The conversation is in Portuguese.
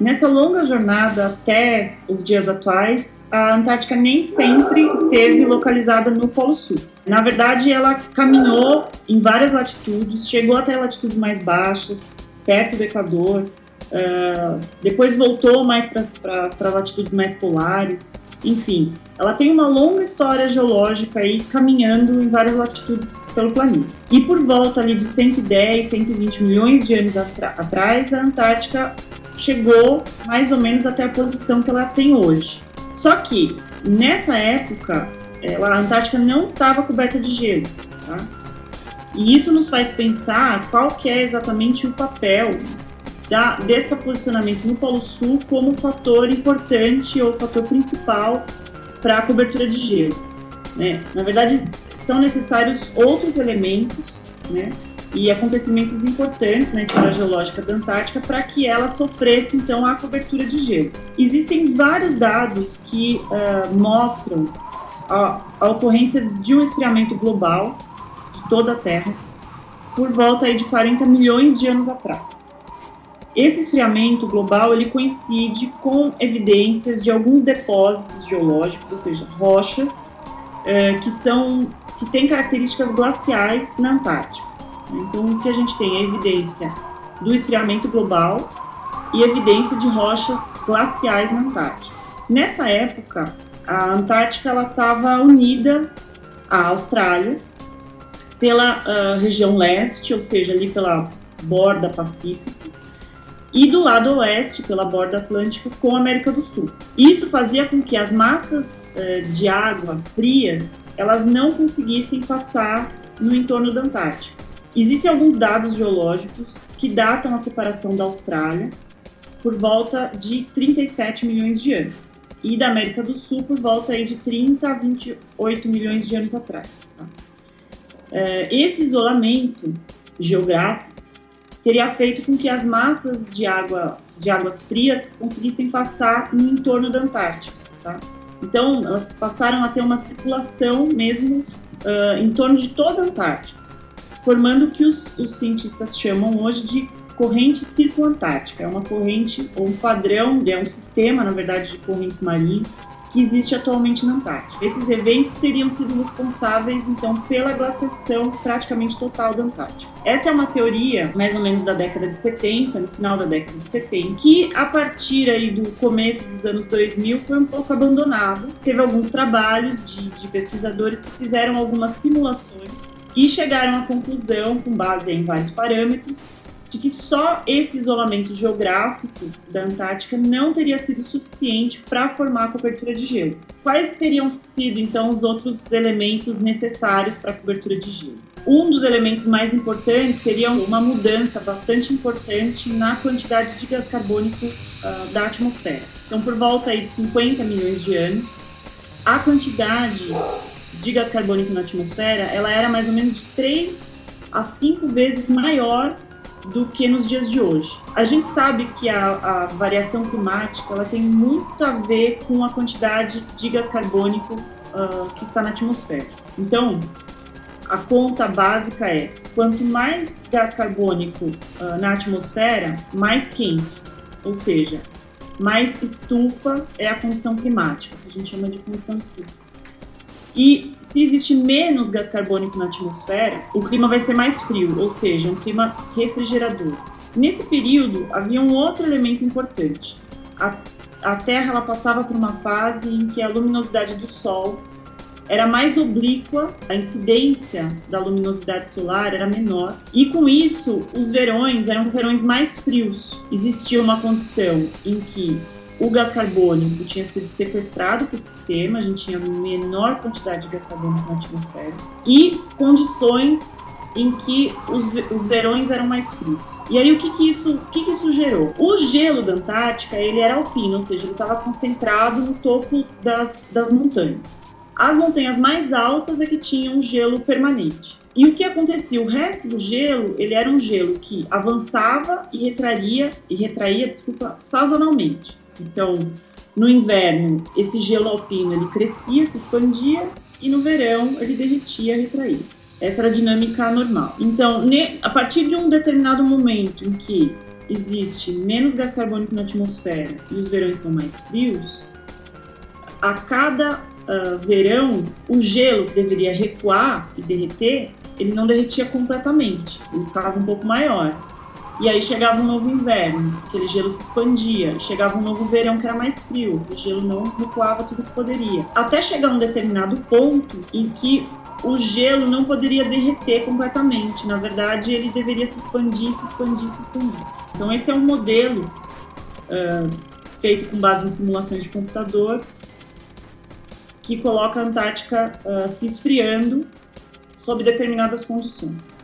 Nessa longa jornada até os dias atuais, a Antártica nem sempre esteve localizada no Polo Sul. Na verdade, ela caminhou em várias latitudes, chegou até latitudes mais baixas, perto do Equador, uh, depois voltou mais para latitudes mais polares. Enfim, ela tem uma longa história geológica aí caminhando em várias latitudes pelo planeta. E por volta ali de 110, 120 milhões de anos atrás, a Antártica chegou mais ou menos até a posição que ela tem hoje. Só que nessa época, a Antártica não estava coberta de gelo, tá? E isso nos faz pensar qual que é exatamente o papel da, desse posicionamento no Polo Sul como fator importante ou fator principal para a cobertura de gelo. Né? Na verdade, são necessários outros elementos né, e acontecimentos importantes na história geológica da Antártica para que ela sofresse então a cobertura de gelo. Existem vários dados que uh, mostram a, a, ocorrência de um esfriamento global de toda a Terra por volta aí de 40 milhões de anos atrás. Esse esfriamento global ele coincide com evidências de alguns depósitos geológicos, ou seja, rochas, uh, que são que têm características glaciais na Antártica. Então, o que a gente tem é evidência do esfriamento global e evidência de rochas glaciais na Antártica. Nessa época, a Antártica estava unida à Austrália pela uh, região leste, ou seja, ali pela borda pacífica, e do lado oeste, pela borda atlântica, com a América do Sul. Isso fazia com que as massas uh, de água frias elas não conseguissem passar no entorno da Antártica. Existem alguns dados geológicos que datam a separação da Austrália por volta de 37 milhões de anos e da América do Sul por volta aí de 30 a 28 milhões de anos atrás. Tá? É, esse isolamento geográfico teria feito com que as massas de, água, de águas frias conseguissem passar no entorno da Antártica. Tá? Então, elas passaram a ter uma circulação mesmo uh, em torno de toda a Antártica formando o que os, os cientistas chamam hoje de corrente circunantártica. É uma corrente, ou um padrão, é um sistema, na verdade, de correntes marinhas que existe atualmente na Antártica. Esses eventos teriam sido responsáveis, então, pela glaciação praticamente total da Antártica. Essa é uma teoria, mais ou menos da década de 70, no final da década de 70, que a partir aí do começo dos anos 2000 foi um pouco abandonado. Teve alguns trabalhos de, de pesquisadores que fizeram algumas simulações e chegaram à conclusão, com base em vários parâmetros, de que só esse isolamento geográfico da Antártica não teria sido suficiente para formar a cobertura de gelo. Quais teriam sido então os outros elementos necessários para a cobertura de gelo? Um dos elementos mais importantes seria uma mudança bastante importante na quantidade de gás carbônico uh, da atmosfera. Então, por volta aí de 50 milhões de anos, a quantidade de gás carbônico na atmosfera, ela era mais ou menos de 3 a 5 vezes maior do que nos dias de hoje. A gente sabe que a, a, variação climática ela tem muito a ver com a quantidade de gás carbônico uh, que está na atmosfera. Então, a conta básica é quanto mais gás carbônico uh, na atmosfera, mais quente, ou seja, mais estufa é a condição climática, que a gente chama de condição estufa. E se existe menos gás carbônico na atmosfera, o clima vai ser mais frio, ou seja, um clima refrigerador. Nesse período, havia um outro elemento importante. A, a Terra ela passava por uma fase em que a luminosidade do Sol era mais oblíqua, a incidência da luminosidade solar era menor, e com isso os verões eram verões mais frios. Existia uma condição em que o gás carbônico tinha sido sequestrado para o sistema, a gente tinha menor quantidade de gás carbônico na atmosfera, e condições em que os, os verões eram mais frios. E aí o que que isso, o que que isso gerou? O gelo da Antártica, ele era alpino, ou seja, ele estava concentrado no topo das, das montanhas. As montanhas mais altas é que tinham gelo permanente. E o que acontecia? O resto do gelo, ele era um gelo que avançava e retraía, e retraía, desculpa, sazonalmente. Então, no inverno, esse gelo alpino ele crescia, se expandia, e no verão ele derretia, retraía. Essa era a dinâmica normal. Então, a partir de um determinado momento em que existe menos gás carbônico na atmosfera e os verões são mais frios, a cada uh, verão, o gelo que deveria recuar e derreter, ele não derretia completamente, ele ficava um pouco maior. E aí chegava um novo inverno, aquele gelo se expandia. Chegava um novo verão que era mais frio, o gelo não recuava tudo que poderia. Até chegar um determinado ponto em que o gelo não poderia derreter completamente. Na verdade, ele deveria se expandir, se expandir, se expandir. Então, esse é um modelo uh, feito com base em simulações de computador que coloca a Antártica uh, se esfriando sob determinadas condições.